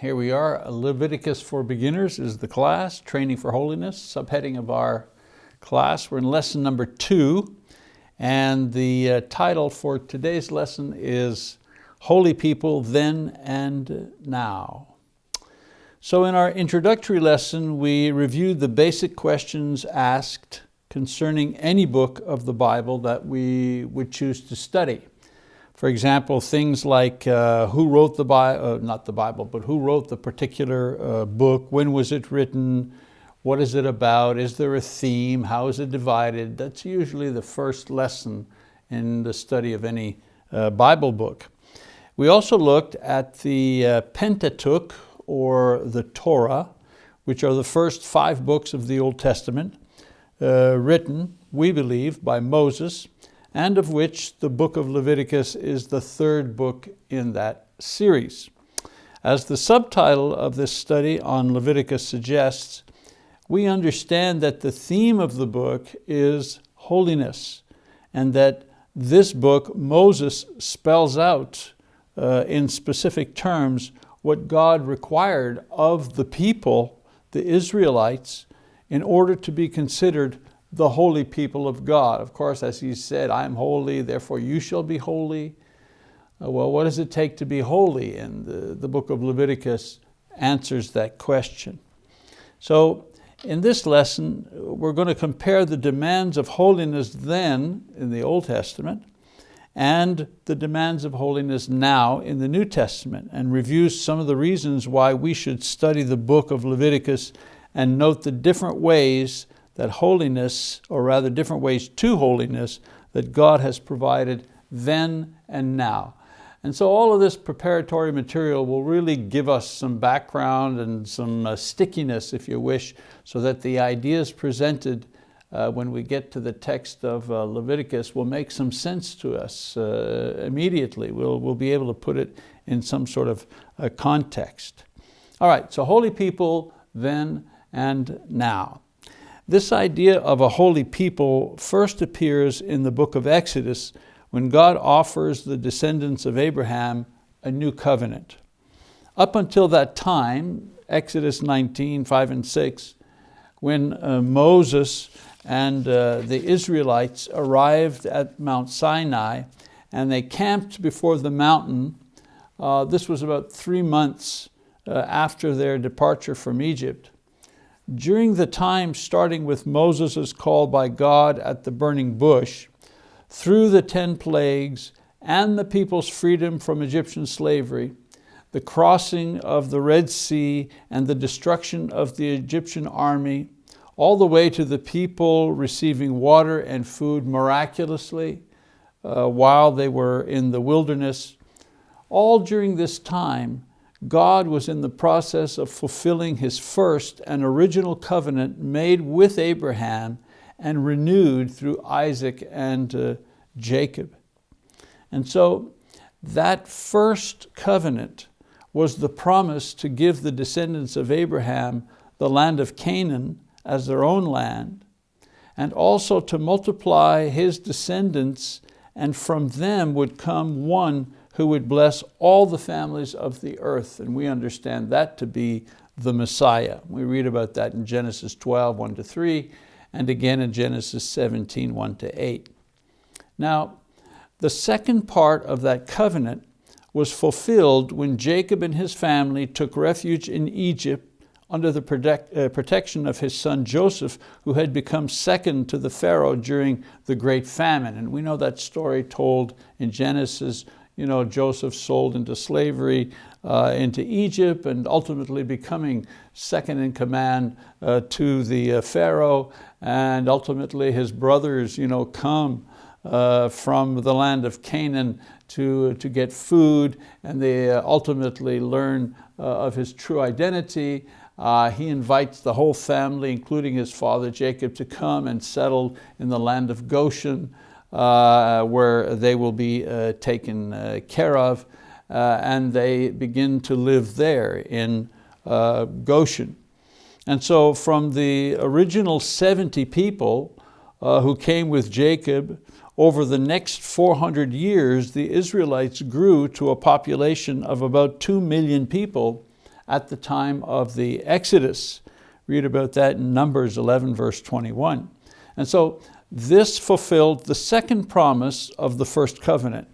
here we are. Leviticus for Beginners is the class, Training for Holiness, subheading of our class. We're in lesson number two, and the uh, title for today's lesson is Holy People Then and Now. So in our introductory lesson, we reviewed the basic questions asked concerning any book of the Bible that we would choose to study. For example, things like uh, who wrote the Bible, uh, not the Bible, but who wrote the particular uh, book, when was it written, what is it about, is there a theme, how is it divided? That's usually the first lesson in the study of any uh, Bible book. We also looked at the uh, Pentateuch, or the Torah, which are the first five books of the Old Testament, uh, written, we believe, by Moses, and of which the book of Leviticus is the third book in that series. As the subtitle of this study on Leviticus suggests, we understand that the theme of the book is holiness and that this book, Moses spells out uh, in specific terms what God required of the people, the Israelites, in order to be considered the holy people of God. Of course, as he said, I am holy, therefore you shall be holy. Uh, well, what does it take to be holy? And the, the book of Leviticus answers that question. So in this lesson, we're going to compare the demands of holiness then in the Old Testament and the demands of holiness now in the New Testament and review some of the reasons why we should study the book of Leviticus and note the different ways that holiness, or rather different ways to holiness, that God has provided then and now. And so all of this preparatory material will really give us some background and some uh, stickiness, if you wish, so that the ideas presented uh, when we get to the text of uh, Leviticus will make some sense to us uh, immediately. We'll, we'll be able to put it in some sort of uh, context. All right, so holy people then and now. This idea of a holy people first appears in the book of Exodus when God offers the descendants of Abraham a new covenant. Up until that time, Exodus 19, 5 and 6, when uh, Moses and uh, the Israelites arrived at Mount Sinai and they camped before the mountain. Uh, this was about three months uh, after their departure from Egypt. During the time starting with Moses' call by God at the burning bush, through the 10 plagues and the people's freedom from Egyptian slavery, the crossing of the Red Sea and the destruction of the Egyptian army, all the way to the people receiving water and food miraculously uh, while they were in the wilderness. All during this time, God was in the process of fulfilling his first and original covenant made with Abraham and renewed through Isaac and uh, Jacob. And so that first covenant was the promise to give the descendants of Abraham the land of Canaan as their own land, and also to multiply his descendants, and from them would come one who would bless all the families of the earth. And we understand that to be the Messiah. We read about that in Genesis 12, 1 to 3, and again in Genesis 17, 1 to 8. Now, the second part of that covenant was fulfilled when Jacob and his family took refuge in Egypt under the protect, uh, protection of his son Joseph, who had become second to the Pharaoh during the great famine. And we know that story told in Genesis you know, Joseph sold into slavery uh, into Egypt and ultimately becoming second in command uh, to the uh, Pharaoh. And ultimately his brothers you know, come uh, from the land of Canaan to, to get food. And they uh, ultimately learn uh, of his true identity. he invites the whole family, including his father Jacob, to come and settle in the land of Goshen uh, where they will be uh, taken uh, care of and they begin to live there in Goshen. And so from the original 70 people who came with Jacob, over the next 400 years, the Israelites grew to a population of about 2 million people at the time of the Exodus. Read about that in Numbers 11 verse 21. And so this fulfilled the second promise of the first covenant,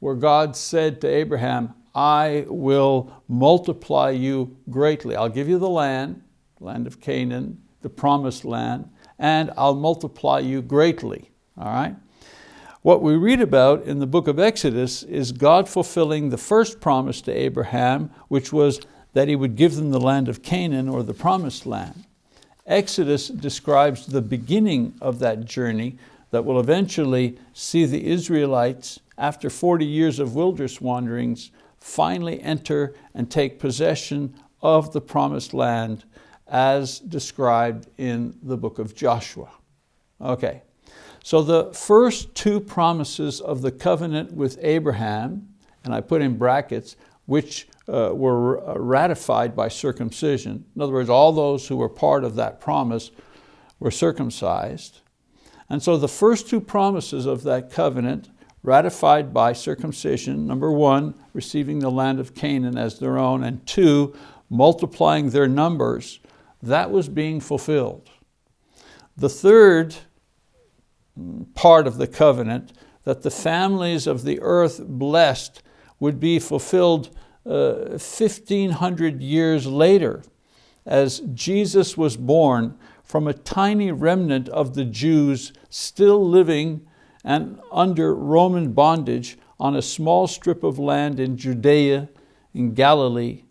where God said to Abraham, I will multiply you greatly. I'll give you the land, land of Canaan, the promised land, and I'll multiply you greatly, all right? What we read about in the book of Exodus is God fulfilling the first promise to Abraham, which was that he would give them the land of Canaan or the promised land. Exodus describes the beginning of that journey that will eventually see the Israelites, after 40 years of wilderness wanderings, finally enter and take possession of the promised land as described in the book of Joshua. Okay, so the first two promises of the covenant with Abraham, and I put in brackets, which uh, were uh, ratified by circumcision. In other words, all those who were part of that promise were circumcised. And so the first two promises of that covenant ratified by circumcision, number one, receiving the land of Canaan as their own, and two, multiplying their numbers, that was being fulfilled. The third part of the covenant, that the families of the earth blessed would be fulfilled 1500 years later as Jesus was born from a tiny remnant of the Jews still living and under Roman bondage on a small strip of land in Judea, in Galilee,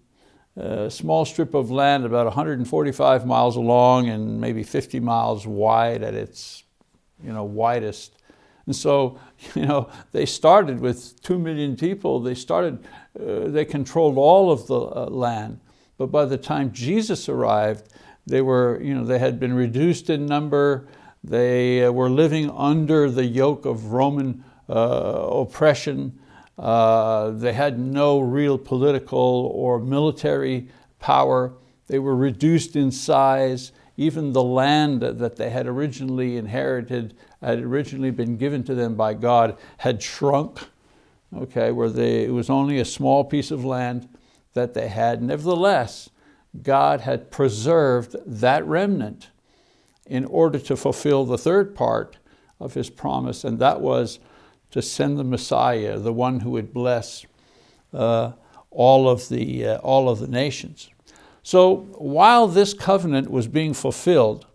a small strip of land about 145 miles long and maybe 50 miles wide at its you know, widest. And so, you know, they started with two million people. They started, uh, they controlled all of the uh, land. But by the time Jesus arrived, they were, you know, they had been reduced in number. They uh, were living under the yoke of Roman uh, oppression. Uh, they had no real political or military power. They were reduced in size. Even the land that they had originally inherited, had originally been given to them by God, had shrunk, okay, where they, it was only a small piece of land that they had. Nevertheless, God had preserved that remnant in order to fulfill the third part of his promise, and that was to send the Messiah, the one who would bless uh, all, of the, uh, all of the nations. So while this covenant was being fulfilled,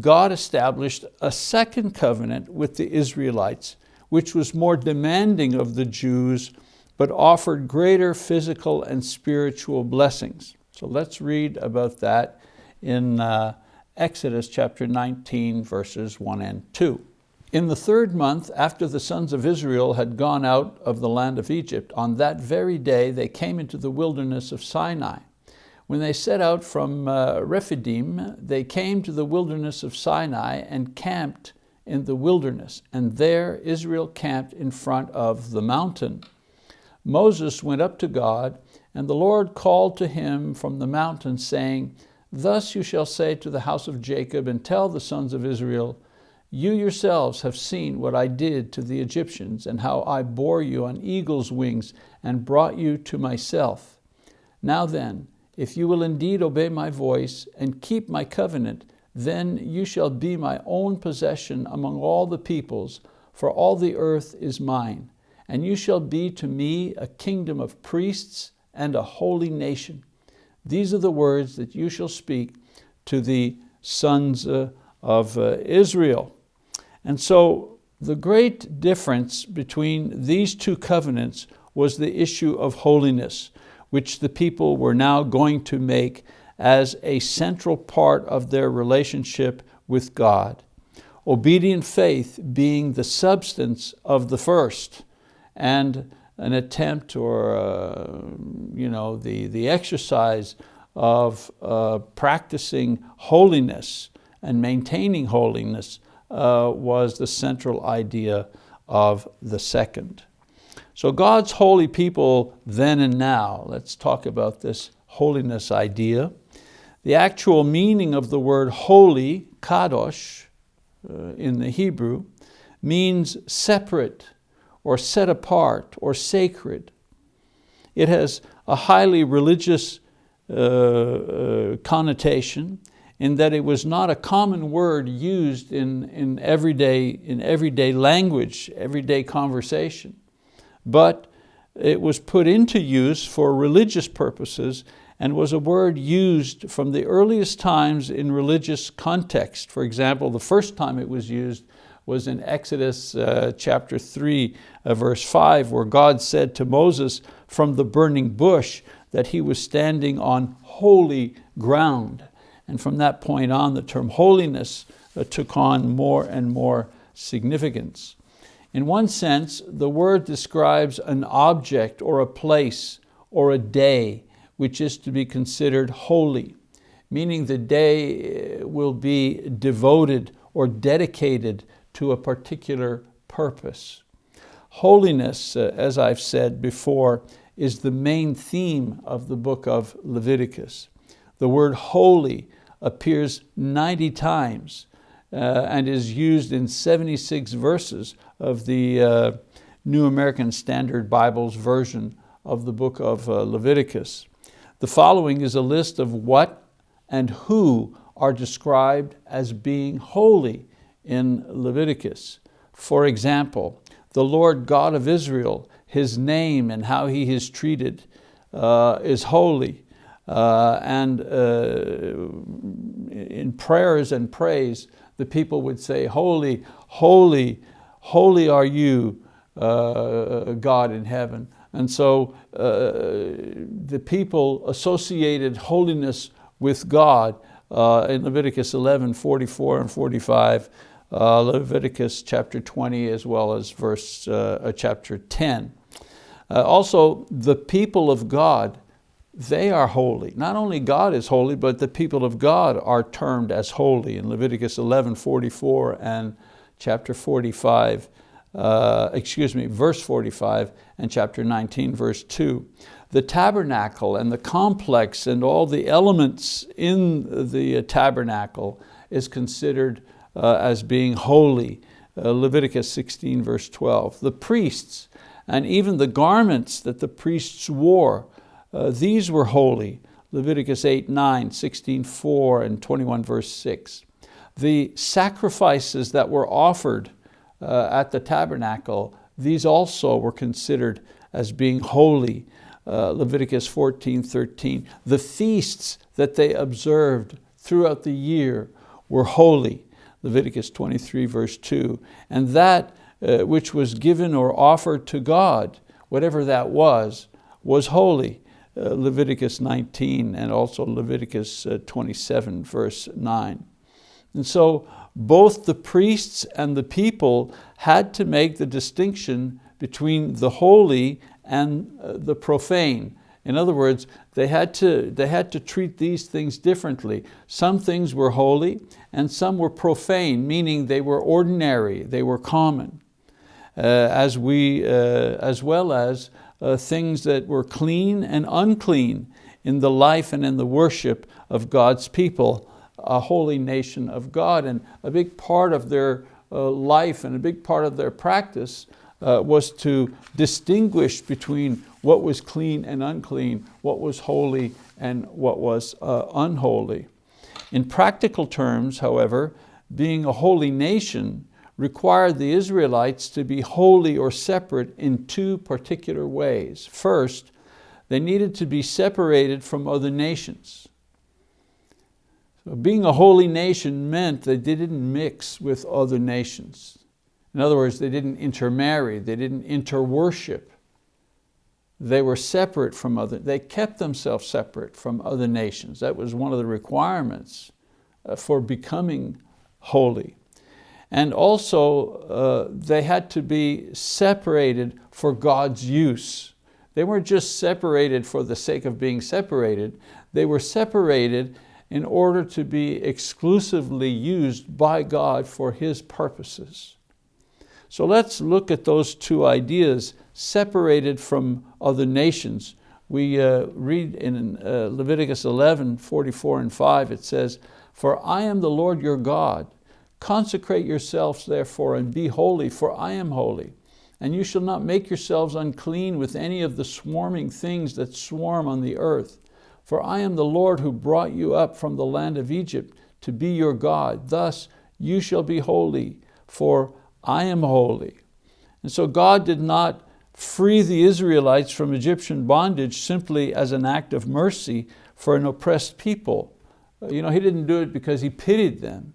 God established a second covenant with the Israelites, which was more demanding of the Jews, but offered greater physical and spiritual blessings. So let's read about that in uh, Exodus chapter 19, verses 1 and 2. In the third month after the sons of Israel had gone out of the land of Egypt, on that very day they came into the wilderness of Sinai. When they set out from uh, Rephidim, they came to the wilderness of Sinai and camped in the wilderness, and there Israel camped in front of the mountain. Moses went up to God, and the Lord called to him from the mountain, saying, Thus you shall say to the house of Jacob and tell the sons of Israel, You yourselves have seen what I did to the Egyptians and how I bore you on eagle's wings and brought you to myself. Now then, if you will indeed obey my voice and keep my covenant, then you shall be my own possession among all the peoples, for all the earth is mine. And you shall be to me a kingdom of priests and a holy nation. These are the words that you shall speak to the sons uh, of uh, Israel. And so the great difference between these two covenants was the issue of holiness, which the people were now going to make as a central part of their relationship with God. Obedient faith being the substance of the first, and an attempt or uh, you know, the, the exercise of uh, practicing holiness and maintaining holiness uh, was the central idea of the second. So God's holy people then and now, let's talk about this holiness idea. The actual meaning of the word holy, kadosh, uh, in the Hebrew, means separate, or set apart or sacred. It has a highly religious uh, uh, connotation in that it was not a common word used in, in, everyday, in everyday language, everyday conversation, but it was put into use for religious purposes and was a word used from the earliest times in religious context. For example, the first time it was used was in Exodus uh, chapter 3, uh, verse 5, where God said to Moses from the burning bush that he was standing on holy ground. And from that point on, the term holiness uh, took on more and more significance. In one sense, the word describes an object or a place or a day which is to be considered holy, meaning the day uh, will be devoted or dedicated to a particular purpose. Holiness, uh, as I've said before, is the main theme of the book of Leviticus. The word holy appears 90 times uh, and is used in 76 verses of the uh, New American Standard Bible's version of the book of uh, Leviticus. The following is a list of what and who are described as being holy in Leviticus. For example, the Lord God of Israel, His name and how He is treated uh, is holy. Uh, and uh, in prayers and praise, the people would say, holy, holy, holy are you, uh, God in heaven. And so uh, the people associated holiness with God uh, in Leviticus 11, 44 and 45, uh, Leviticus chapter 20 as well as verse chapter 10. also, the people of God they are holy. Not only God is holy, but the people of God are termed as holy in Leviticus 11, 44 and chapter 45, uh, excuse me, verse 45 and chapter 19, verse 2. The tabernacle and the complex and all the elements in the tabernacle is considered uh, as being holy. Uh, Leviticus 16, verse 12. The priests and even the garments that the priests wore uh, these were holy, Leviticus 8, 9, 16, 4, and 21 verse 6. The sacrifices that were offered uh, at the tabernacle, these also were considered as being holy, uh, Leviticus 14, 13. The feasts that they observed throughout the year were holy, Leviticus 23 verse 2. And that uh, which was given or offered to God, whatever that was, was holy. Uh, Leviticus 19 and also Leviticus uh, 27 verse 9. And so both the priests and the people had to make the distinction between the holy and uh, the profane. In other words, they had, to, they had to treat these things differently. Some things were holy and some were profane, meaning they were ordinary, they were common, uh, as, we, uh, as well as uh, things that were clean and unclean in the life and in the worship of God's people, a holy nation of God. And a big part of their uh, life and a big part of their practice uh, was to distinguish between what was clean and unclean, what was holy and what was uh, unholy. In practical terms, however, being a holy nation required the Israelites to be holy or separate in two particular ways. First, they needed to be separated from other nations. So being a holy nation meant that they didn't mix with other nations. In other words, they didn't intermarry, they didn't interworship. They were separate from other, they kept themselves separate from other nations. That was one of the requirements uh, for becoming holy. And also, uh, they had to be separated for God's use. They weren't just separated for the sake of being separated, they were separated in order to be exclusively used by God for His purposes. So let's look at those two ideas, separated from other nations. We uh, read in uh, Leviticus 11, 44 and 5, it says, For I am the Lord your God, Consecrate yourselves therefore and be holy, for I am holy. And you shall not make yourselves unclean with any of the swarming things that swarm on the earth. For I am the Lord who brought you up from the land of Egypt to be your God. Thus you shall be holy, for I am holy. And so God did not free the Israelites from Egyptian bondage simply as an act of mercy for an oppressed people. You know, he didn't do it because he pitied them.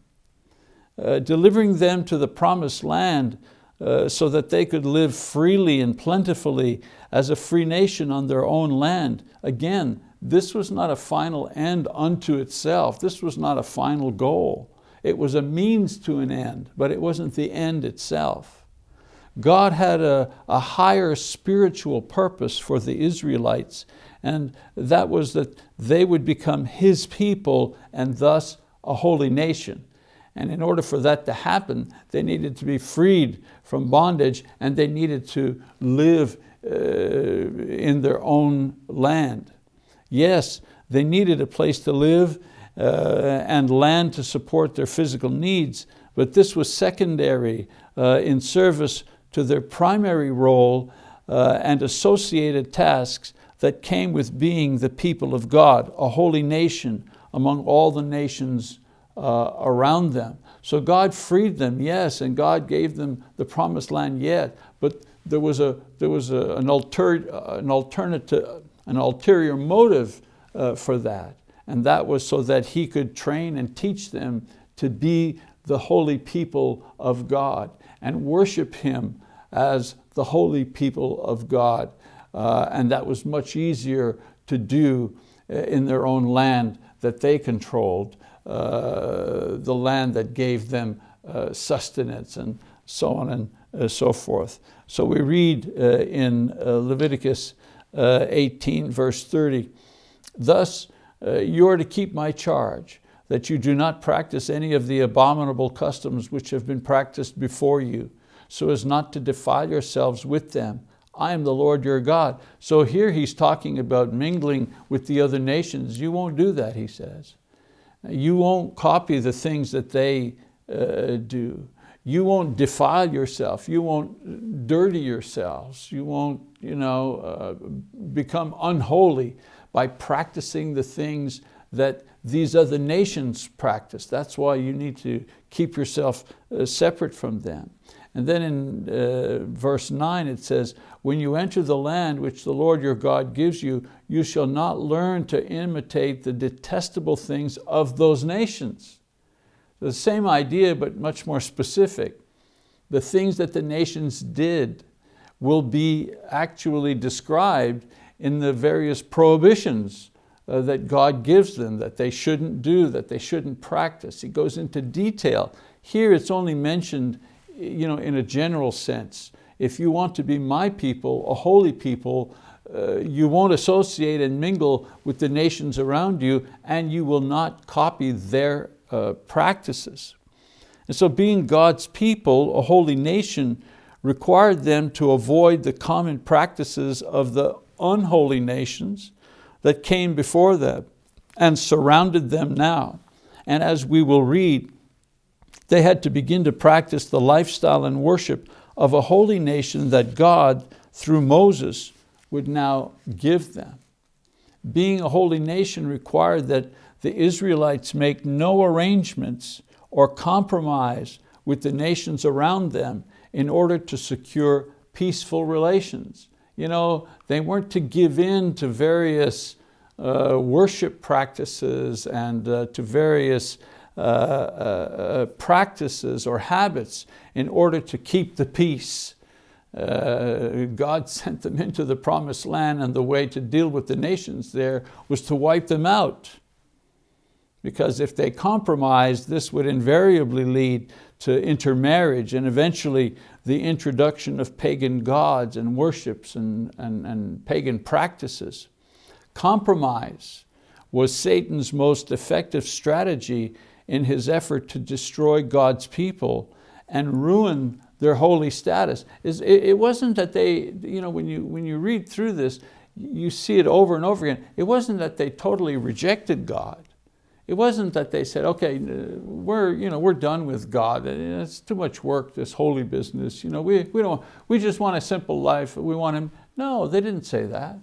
Uh, delivering them to the promised land uh, so that they could live freely and plentifully as a free nation on their own land. Again, this was not a final end unto itself. This was not a final goal. It was a means to an end, but it wasn't the end itself. God had a, a higher spiritual purpose for the Israelites, and that was that they would become His people and thus a holy nation. And in order for that to happen, they needed to be freed from bondage and they needed to live uh, in their own land. Yes, they needed a place to live uh, and land to support their physical needs, but this was secondary uh, in service to their primary role uh, and associated tasks that came with being the people of God, a holy nation among all the nations uh, around them. So God freed them, yes, and God gave them the promised land yet, but there was, a, there was a, an, alter, an, alternative, an ulterior motive uh, for that. And that was so that he could train and teach them to be the holy people of God and worship him as the holy people of God. Uh, and that was much easier to do uh, in their own land that they controlled, uh, the land that gave them uh, sustenance and so on and uh, so forth. So we read uh, in Leviticus 18 verse 30, Thus you are to keep my charge, that you do not practice any of the abominable customs which have been practiced before you, so as not to defile yourselves with them. I am the Lord your God. So here he's talking about mingling with the other nations. You won't do that, he says. You won't copy the things that they uh, do. You won't defile yourself. You won't dirty yourselves. You won't you know, uh, become unholy by practicing the things that these other nations practice. That's why you need to keep yourself uh, separate from them. And then in uh, verse nine it says, when you enter the land which the Lord your God gives you, you shall not learn to imitate the detestable things of those nations. The same idea, but much more specific. The things that the nations did will be actually described in the various prohibitions uh, that God gives them, that they shouldn't do, that they shouldn't practice. He goes into detail. Here it's only mentioned you know, in a general sense. If you want to be my people, a holy people, uh, you won't associate and mingle with the nations around you and you will not copy their uh, practices. And so being God's people, a holy nation, required them to avoid the common practices of the unholy nations that came before them and surrounded them now. And as we will read, they had to begin to practice the lifestyle and worship of a holy nation that God, through Moses, would now give them. Being a holy nation required that the Israelites make no arrangements or compromise with the nations around them in order to secure peaceful relations. You know, they weren't to give in to various uh, worship practices and uh, to various uh, uh, uh, practices or habits in order to keep the peace. Uh, God sent them into the promised land and the way to deal with the nations there was to wipe them out. Because if they compromised, this would invariably lead to intermarriage and eventually the introduction of pagan gods and worships and, and, and pagan practices. Compromise was Satan's most effective strategy in his effort to destroy God's people and ruin their holy status. It wasn't that they, you know, when you, when you read through this, you see it over and over again. It wasn't that they totally rejected God. It wasn't that they said, okay, we're, you know, we're done with God. It's too much work, this holy business. You know, we, we, don't, we just want a simple life. We want Him. No, they didn't say that.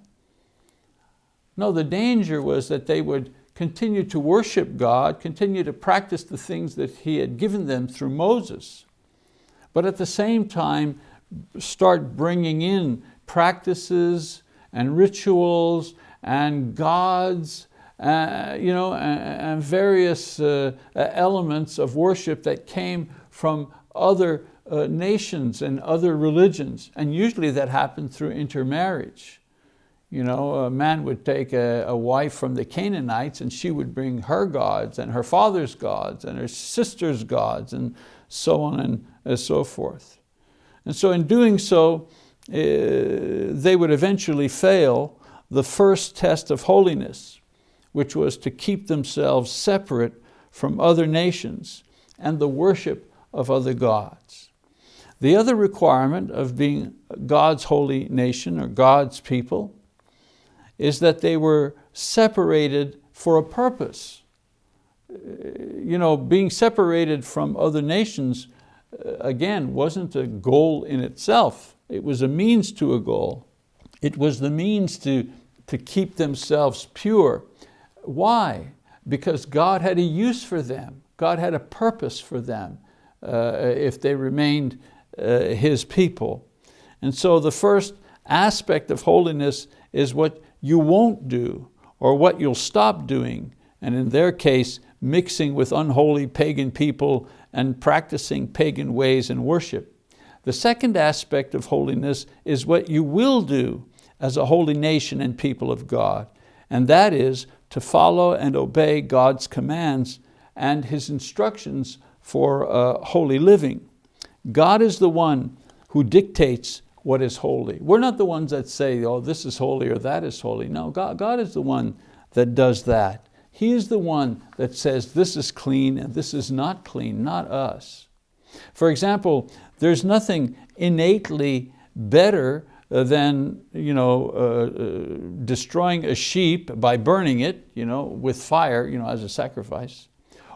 No, the danger was that they would continue to worship God, continue to practice the things that He had given them through Moses. But at the same time, start bringing in practices and rituals and gods uh, you know, and, various uh, elements of worship that came from other uh, nations and other religions. And usually that happened through intermarriage. You know, a man would take a, a, wife from the Canaanites and she would bring her gods and her father's gods and her sister's gods and so on and, and so forth. And so in doing so, uh, they would eventually fail the first test of holiness, which was to keep themselves separate from other nations and the worship of other gods. The other requirement of being God's holy nation or God's people is that they were separated for a purpose. You know, being separated from other nations, uh, again, wasn't a goal in itself. It was a means to a goal. It was the means to, to keep themselves pure why? Because God had a use for them. God had a purpose for them uh, if they remained uh, His people. And so the first aspect of holiness is what you won't do or what you'll stop doing. And in their case, mixing with unholy pagan people and practicing pagan ways in worship. The second aspect of holiness is what you will do as a holy nation and people of God. And that is to follow and obey God's commands and His instructions for uh, holy living. God is the one who dictates what is holy. We're not the ones that say, oh, this is holy or that is holy. No, God, God is the one that does that. He is the one that says this is clean and this is not clean, not us. For example, there's nothing innately better uh, than you know, uh, uh, destroying a sheep by burning it you know, with fire you know, as a sacrifice,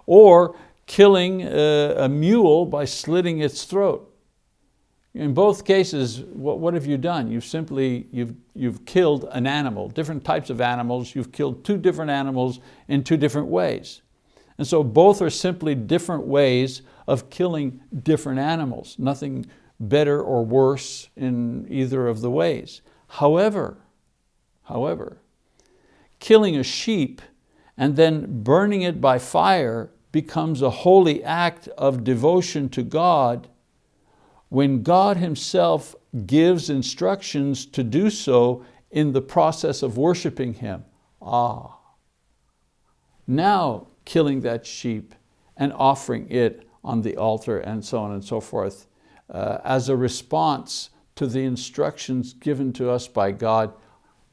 or killing a, a mule by slitting its throat. In both cases, what, what, have you done? You've simply, you've, you've killed an animal, different types of animals, you've killed two different animals in two different ways. And so both are simply different ways of killing different animals, nothing better or worse in either of the ways. However, however, killing a sheep and then burning it by fire becomes a holy act of devotion to God when God himself gives instructions to do so in the process of worshiping him. Ah, now killing that sheep and offering it on the altar and so on and so forth uh, as a response to the instructions given to us by God,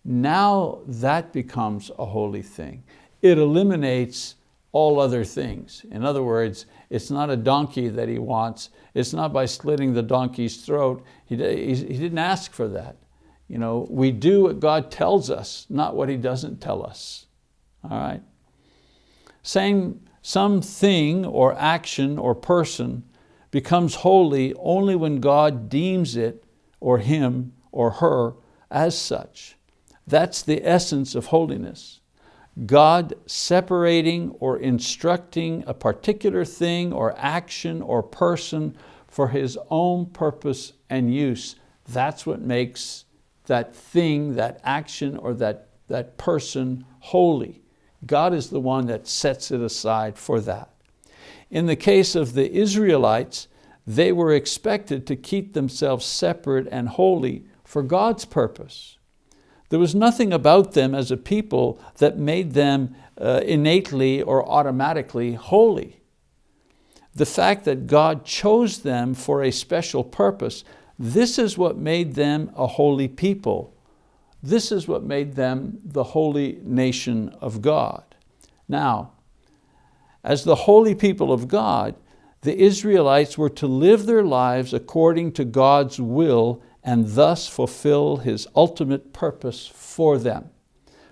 now that becomes a holy thing. It eliminates all other things. In other words, it's not a donkey that he wants. It's not by slitting the donkey's throat. He, he, he didn't ask for that. You know, we do what God tells us, not what he doesn't tell us. All right? Saying some thing or action or person becomes holy only when God deems it or him or her as such. That's the essence of holiness. God separating or instructing a particular thing or action or person for His own purpose and use. That's what makes that thing, that action, or that, that person holy. God is the one that sets it aside for that. In the case of the Israelites, they were expected to keep themselves separate and holy for God's purpose. There was nothing about them as a people that made them uh, innately or automatically holy. The fact that God chose them for a special purpose, this is what made them a holy people. This is what made them the holy nation of God. Now, as the holy people of God, the Israelites were to live their lives according to God's will and thus fulfill His ultimate purpose for them.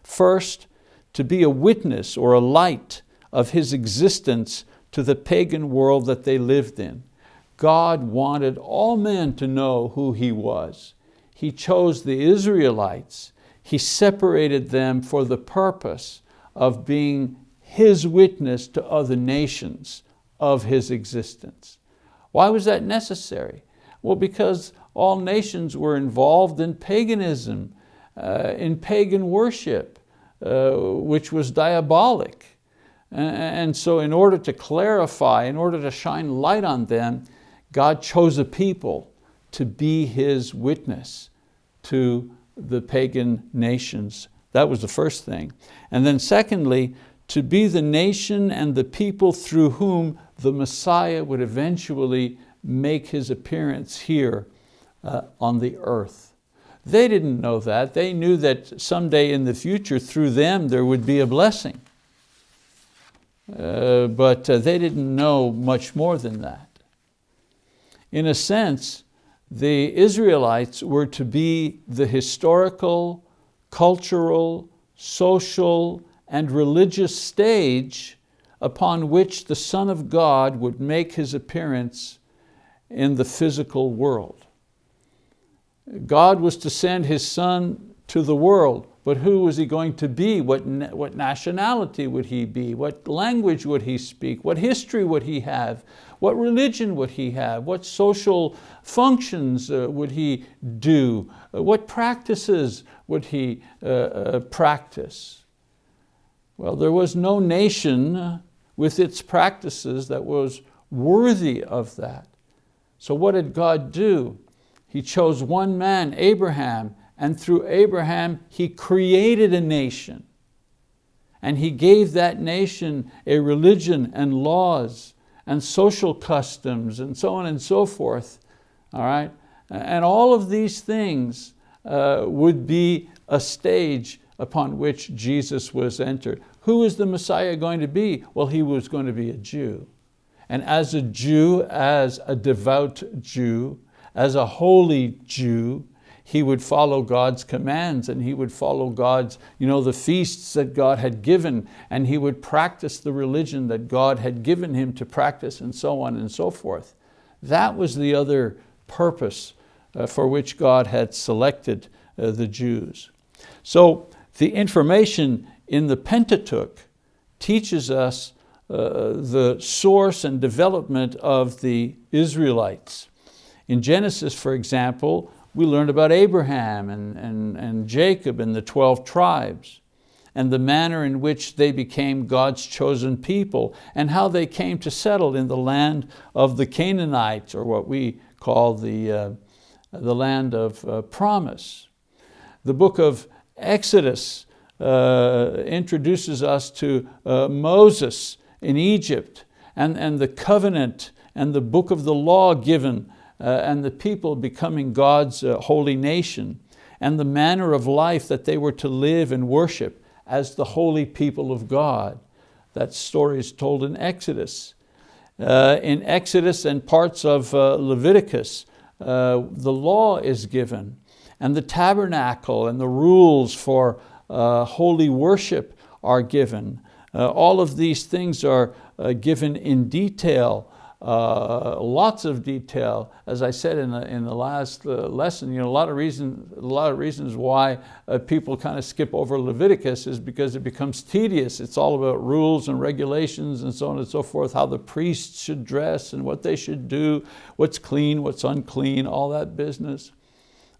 First, to be a witness or a light of His existence to the pagan world that they lived in. God wanted all men to know who He was. He chose the Israelites. he separated them for the purpose of being his witness to other nations of his existence. Why was that necessary? Well, because all nations were involved in paganism, uh, in pagan worship, uh, which was diabolic. And so in order to clarify, in order to shine light on them, God chose a people to be His witness to the pagan nations. That was the first thing. And then secondly, to be the nation and the people through whom the Messiah would eventually make his appearance here uh, on the earth. They didn't know that. They knew that someday in the future through them there would be a blessing. Uh, but uh, they didn't know much more than that. In a sense, the Israelites were to be the historical, cultural, social, and religious stage upon which the Son of God would make his appearance in the physical world. God was to send his Son to the world, but who was he going to be? What, what nationality would he be? What language would he speak? What history would he have? What religion would he have? What social functions uh, would he do? Uh, what practices would he uh, uh practice? Well, there was no nation with its practices that was worthy of that. So what did God do? He chose one man, Abraham, and through Abraham, he created a nation. And he gave that nation a religion and laws and social customs and so on and so forth, all right? And all of these things uh, would be a stage upon which Jesus was entered. Who is the Messiah going to be? Well, he was going to be a Jew. And as a Jew, as a devout Jew, as a holy Jew, he would follow God's commands and he would follow God's, you know, the feasts that God had given and he would practice the religion that God had given him to practice and so on and so forth. That was the other purpose uh, for which God had selected uh, the Jews. So the information in the Pentateuch teaches us uh, the source and development of the Israelites. In Genesis, for example, we learned about Abraham and, and, and Jacob and the 12 tribes and the manner in which they became God's chosen people and how they came to settle in the land of the Canaanites or what we call the, uh, the land of uh, promise. The book of Exodus uh, introduces us to uh, Moses in Egypt and, and the covenant and the book of the law given and the people becoming God's uh, holy nation and the manner of life that they were to live and worship as the holy people of God. That story is told in Exodus. Uh, in Exodus and parts of uh, Leviticus, uh, the law is given and the tabernacle and the rules for uh, holy worship are given. all of these things are given in detail uh, lots of detail. As I said in the, in the last uh, lesson, you know, a lot of reasons, a lot of reasons why uh, people kind of skip over Leviticus is because it becomes tedious. It's all about rules and regulations and so on and so forth, how the priests should dress and what they should do, what's clean, what's unclean, all that business.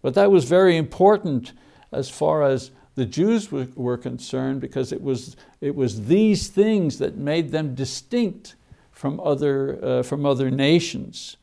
But that was very important as far as the Jews were concerned because it was, it was these things that made them distinct from other, uh, from other nations.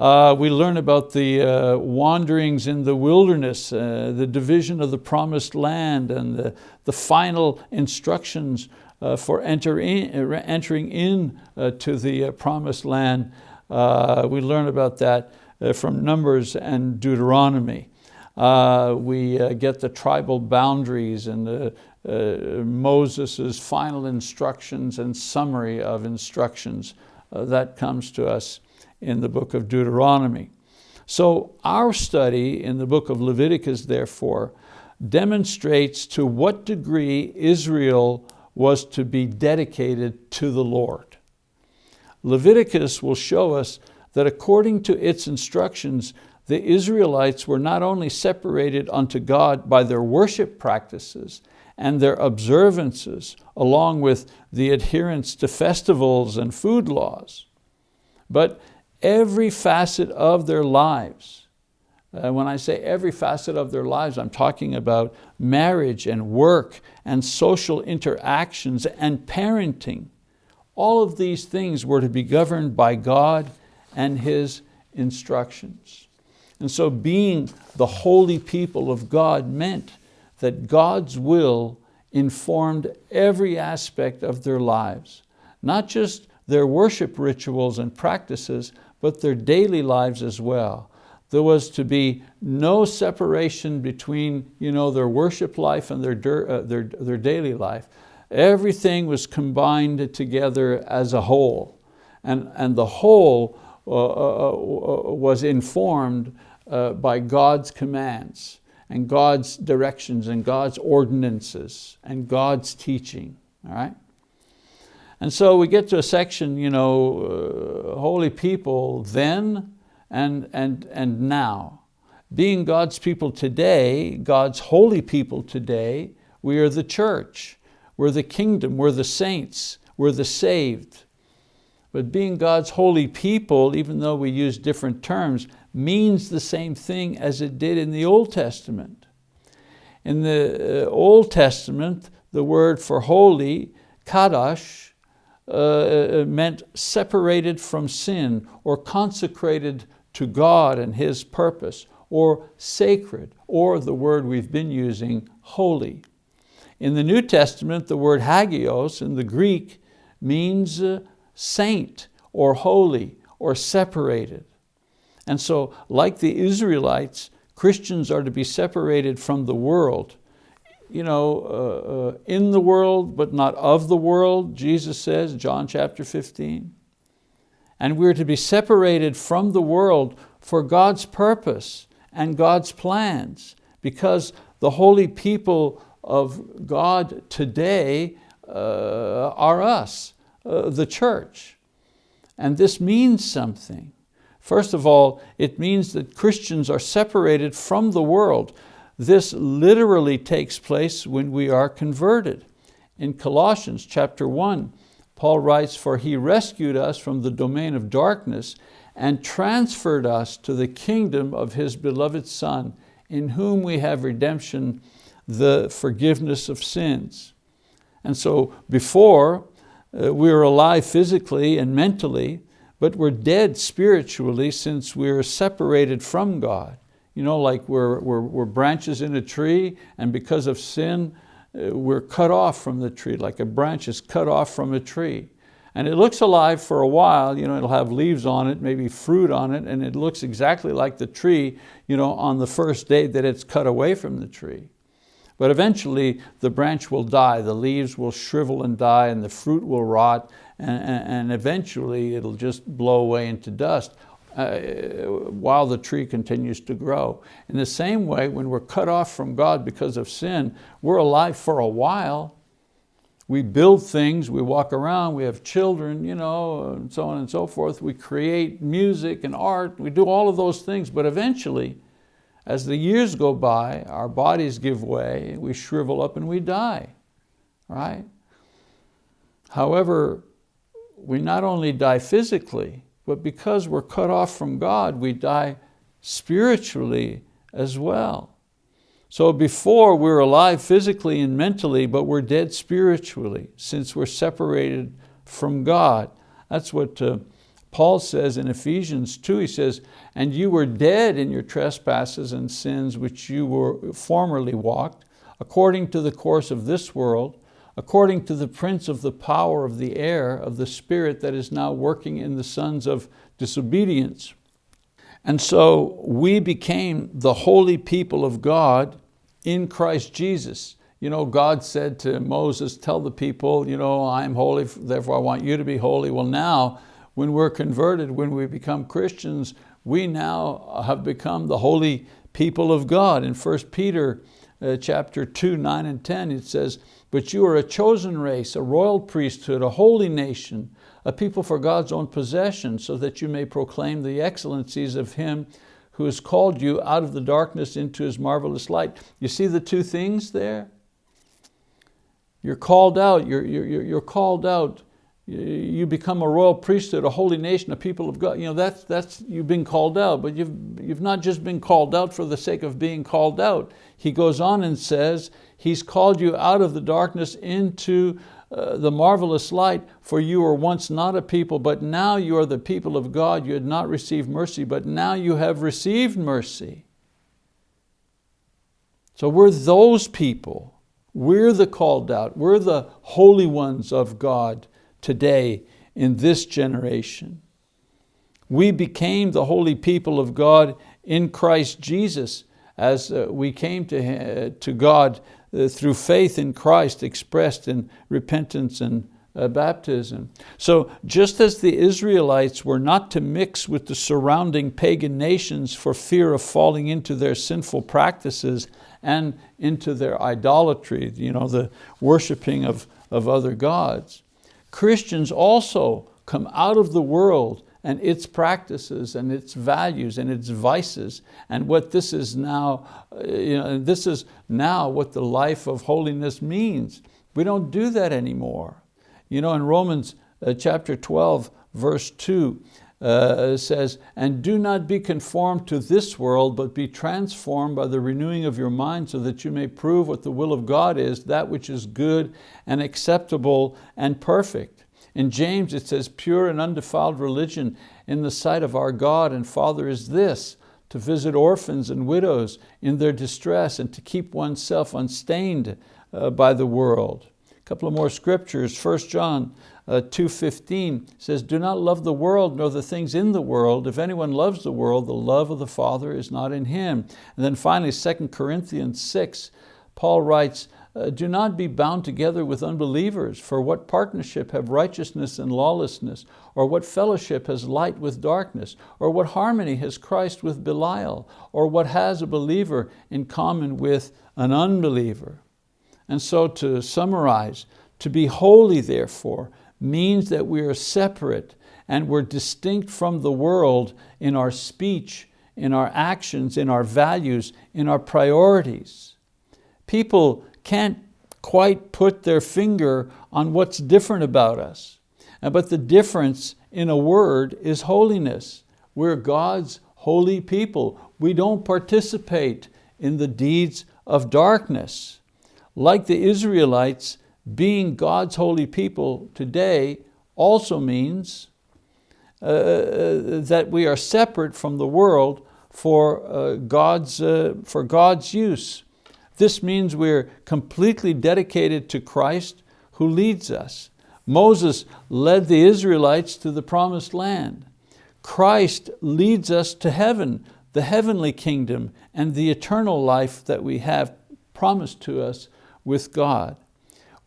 Uh, we learn about the uh, wanderings in the wilderness, uh, the division of the promised land and the, the final instructions uh, for enter in, uh, entering in to the promised land. we learn about that from Numbers and Deuteronomy. we get the tribal boundaries and the uh, Moses' final instructions and summary of instructions. Uh, that comes to us in the book of Deuteronomy. So our study in the book of Leviticus, therefore, demonstrates to what degree Israel was to be dedicated to the Lord. Leviticus will show us that according to its instructions, the Israelites were not only separated unto God by their worship practices and their observances, along with the adherence to festivals and food laws, but every facet of their lives. Uh, when I say every facet of their lives, I'm talking about marriage and work and social interactions and parenting. All of these things were to be governed by God and His instructions. And so being the holy people of God meant that God's will informed every aspect of their lives, not just their worship rituals and practices, but their daily lives as well. There was to be no separation between you know, their worship life and their, uh, their, their daily life. Everything was combined together as a whole. And, and the whole uh, uh, uh was informed uh, by God's commands and God's directions and God's ordinances and God's teaching, all right? And so we get to a section, you know, uh, holy people then and, and, and now. Being God's people today, God's holy people today, we are the church. We're the kingdom, we're the saints, we're the saved. But being God's holy people, even though we use different terms, means the same thing as it did in the Old Testament. In the uh, Old Testament, the word for holy, kadosh, uh, uh, meant separated from sin or consecrated to God and His purpose or sacred or the word we've been using, holy. In the New Testament, the word hagios in the Greek means uh, saint or holy or separated. And so like the Israelites, Christians are to be separated from the world you know, uh, uh, in the world, but not of the world, Jesus says, John chapter 15. And we're to be separated from the world for God's purpose and God's plans because the holy people of God today uh, are us, uh, the church. And this means something. First of all, it means that Christians are separated from the world. This literally takes place when we are converted. In Colossians chapter 1, Paul writes, for he rescued us from the domain of darkness and transferred us to the kingdom of his beloved Son, in whom we have redemption, the forgiveness of sins. And so before, uh, we're alive physically and mentally, but we're dead spiritually since we're separated from God you know, like we're, we're, we're branches in a tree and because of sin, uh, we're cut off from the tree, like a branch is cut off from a tree. And it looks alive for a while, you know, it'll have leaves on it, maybe fruit on it, and it looks exactly like the tree you know, on the first day that it's cut away from the tree. But eventually the branch will die, the leaves will shrivel and die, and the fruit will rot, and, and eventually it'll just blow away into dust uh, while the tree continues to grow. In the same way, when we're cut off from God because of sin, we're alive for a while. We build things, we walk around, we have children, you know, and so on and so forth. We create music and art, we do all of those things, but eventually, as the years go by, our bodies give way, we shrivel up and we die, right? However, we not only die physically, but because we're cut off from God, we die spiritually as well. So before we're alive physically and mentally, but we're dead spiritually since we're separated from God. That's what uh, Paul says in Ephesians 2, he says, and you were dead in your trespasses and sins which you were formerly walked, according to the course of this world, according to the prince of the power of the air, of the spirit that is now working in the sons of disobedience. And so we became the holy people of God in Christ Jesus. You know, God said to Moses, tell the people, you know, I'm holy, therefore I want you to be holy. Well now, when we're converted, when we become Christians, we now have become the holy people of God. In 1 Peter uh, chapter 2, 9 and 10, it says, but you are a chosen race, a royal priesthood, a holy nation, a people for God's own possession, so that you may proclaim the excellencies of Him who has called you out of the darkness into his marvelous light. You see the two things there? You're called out, you're, you're, you're called out you become a royal priesthood, a holy nation, a people of God. You know, that's, that's, you've been called out, but you've, you've not just been called out for the sake of being called out. He goes on and says, He's called you out of the darkness into uh, the marvelous light, for you were once not a people, but now you are the people of God. You had not received mercy, but now you have received mercy. So we're those people. We're the called out. We're the holy ones of God today in this generation. We became the holy people of God in Christ Jesus as uh, we came to, uh, to God uh, through faith in Christ expressed in repentance and baptism. So just as the Israelites were not to mix with the surrounding pagan nations for fear of falling into their sinful practices and into their idolatry, you know, the worshiping of, of other gods, Christians also come out of the world and its practices and its values and its vices and what this is now, uh, you know, this is now what the life of holiness means. We don't do that anymore. You know, in Romans uh, chapter 12, verse 2, uh, says, and do not be conformed to this world, but be transformed by the renewing of your mind so that you may prove what the will of God is, that which is good and acceptable and perfect. In James it says, pure and undefiled religion in the sight of our God and Father is this, to visit orphans and widows in their distress and to keep oneself unstained uh, by the world. A couple of more scriptures, 1 John uh, 2.15 says, do not love the world nor the things in the world. If anyone loves the world, the love of the Father is not in him. And then finally, 2 Corinthians 6, Paul writes, uh, do not be bound together with unbelievers, for what partnership have righteousness and lawlessness? Or what fellowship has light with darkness? Or what harmony has Christ with Belial? Or what has a believer in common with an unbeliever? And so to summarize, to be holy therefore means that we are separate and we're distinct from the world in our speech, in our actions, in our values, in our priorities. People can't quite put their finger on what's different about us. Uh, but the difference in a word is holiness. We're God's holy people. We don't participate in the deeds of darkness. Like the Israelites, being God's holy people today also means uh, uh, that we are separate from the world for, uh, God's, uh, for God's use. This means we're completely dedicated to Christ who leads us. Moses led the Israelites to the promised land. Christ leads us to heaven, the heavenly kingdom and the eternal life that we have promised to us with God.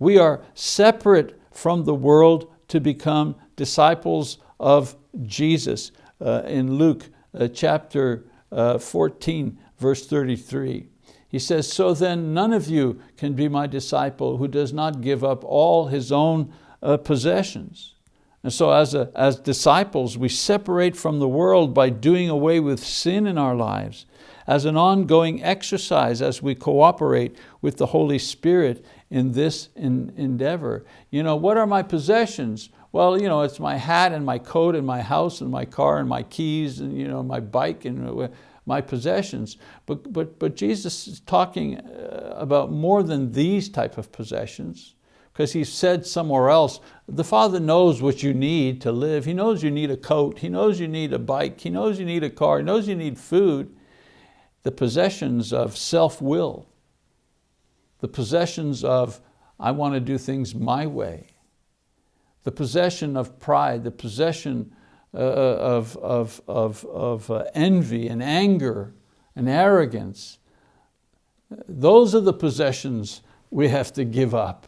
We are separate from the world to become disciples of Jesus uh, in Luke uh, chapter uh, 14, verse 33. He says, so then none of you can be my disciple who does not give up all his own uh, possessions. And so as, a, as disciples, we separate from the world by doing away with sin in our lives as an ongoing exercise as we cooperate with the Holy Spirit in this in, endeavor. You know, what are my possessions? Well, you know, it's my hat and my coat and my house and my car and my keys and you know, my bike and my possessions. But, but, but Jesus is talking uh, about more than these type of possessions because he said somewhere else, the Father knows what you need to live. He knows you need a coat. He knows you need a bike. He knows you need a car. He knows you need food. The possessions of self-will, the possessions of, I want to do things my way, the possession of pride, the possession uh, of, of, of, of uh, envy and anger and arrogance. Those are the possessions we have to give up.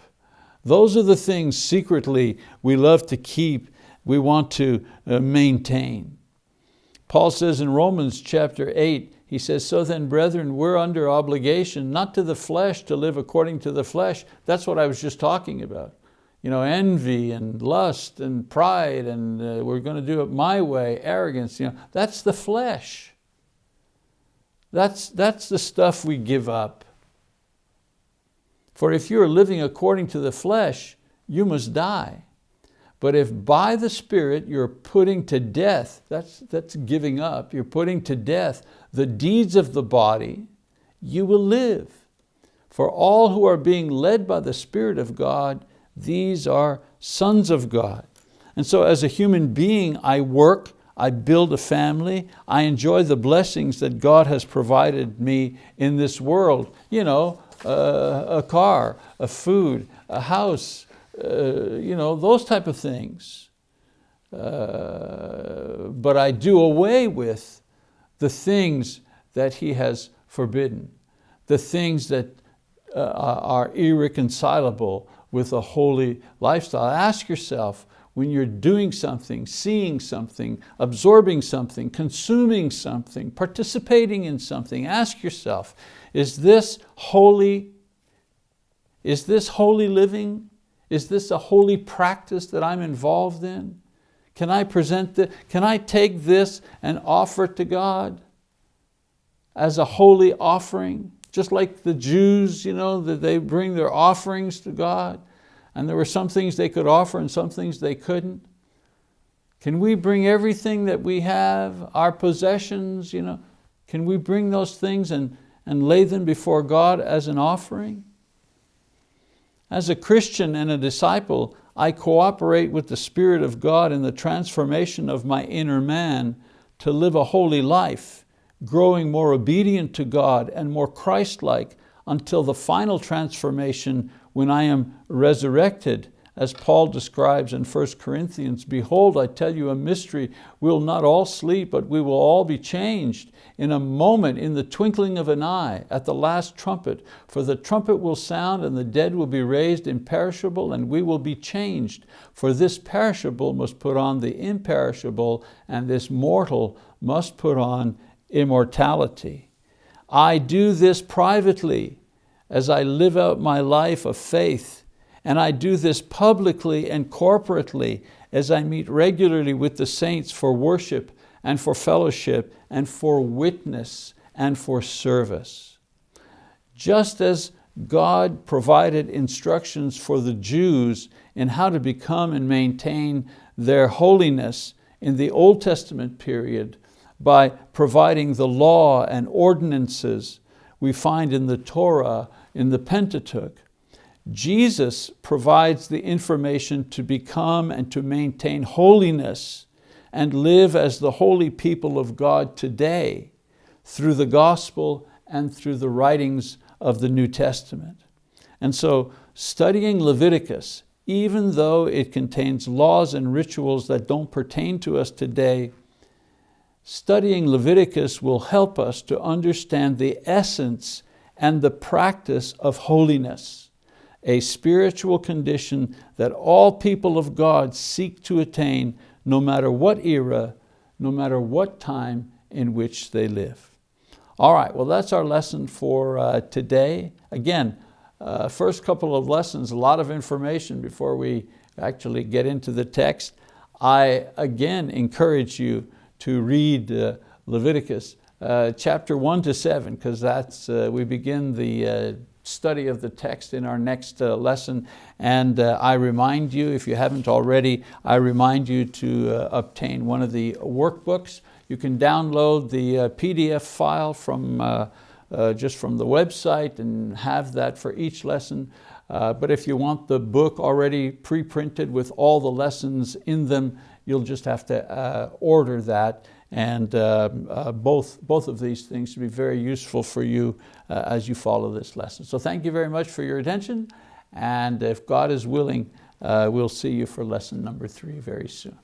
Those are the things secretly we love to keep, we want to uh, maintain. Paul says in Romans chapter 8, he says, so then brethren, we're under obligation, not to the flesh to live according to the flesh. That's what I was just talking about. You know, envy and lust and pride and uh, we're going to do it my way, arrogance, you know, that's the flesh. That's, that's the stuff we give up. For if you are living according to the flesh, you must die. But if by the Spirit you're putting to death, that's, that's giving up, you're putting to death the deeds of the body, you will live. For all who are being led by the Spirit of God, these are sons of God. And so as a human being, I work, I build a family, I enjoy the blessings that God has provided me in this world. You know, uh, a car, a food, a house, uh, you know, those type of things. Uh, but I do away with the things that He has forbidden, the things that uh, are irreconcilable with a holy lifestyle. Ask yourself, when you're doing something, seeing something, absorbing something, consuming something, participating in something, ask yourself, is this holy? Is this holy living? Is this a holy practice that I'm involved in? Can I present the, can I take this and offer it to God as a holy offering? Just like the Jews, you know, that they bring their offerings to God and there were some things they could offer and some things they couldn't. Can we bring everything that we have, our possessions, you know, can we bring those things and, and lay them before God as an offering? As a Christian and a disciple, I cooperate with the Spirit of God in the transformation of my inner man to live a holy life, growing more obedient to God and more Christ-like until the final transformation when I am resurrected as Paul describes in 1 Corinthians, behold, I tell you a mystery, we'll not all sleep, but we will all be changed in a moment, in the twinkling of an eye, at the last trumpet. For the trumpet will sound and the dead will be raised imperishable and we will be changed. For this perishable must put on the imperishable and this mortal must put on immortality. I do this privately as I live out my life of faith and I do this publicly and corporately as I meet regularly with the saints for worship and for fellowship and for witness and for service. Just as God provided instructions for the Jews in how to become and maintain their holiness in the Old Testament period by providing the law and ordinances we find in the Torah, in the Pentateuch, Jesus provides the information to become and to maintain holiness and live as the holy people of God today through the gospel and through the writings of the New Testament. And so studying Leviticus, even though it contains laws and rituals that don't pertain to us today, studying Leviticus will help us to understand the essence and the practice of holiness a spiritual condition that all people of God seek to attain no matter what era, no matter what time in which they live. All right, well that's our lesson for uh, today. Again, uh, first couple of lessons, a lot of information before we actually get into the text. I again encourage you to read uh, Leviticus uh, chapter one to seven, because that's, uh, we begin the uh, study of the text in our next uh, lesson. And uh, I remind you, if you haven't already, I remind you to uh, obtain one of the workbooks. You can download the uh, PDF file from uh, uh, just from the website and have that for each lesson. but if you want the book already pre-printed with all the lessons in them, you'll just have to order that and uh, both, both of these things should be very useful for you uh, as you follow this lesson. So thank you very much for your attention. And if God is willing, uh, we'll see you for lesson number three very soon.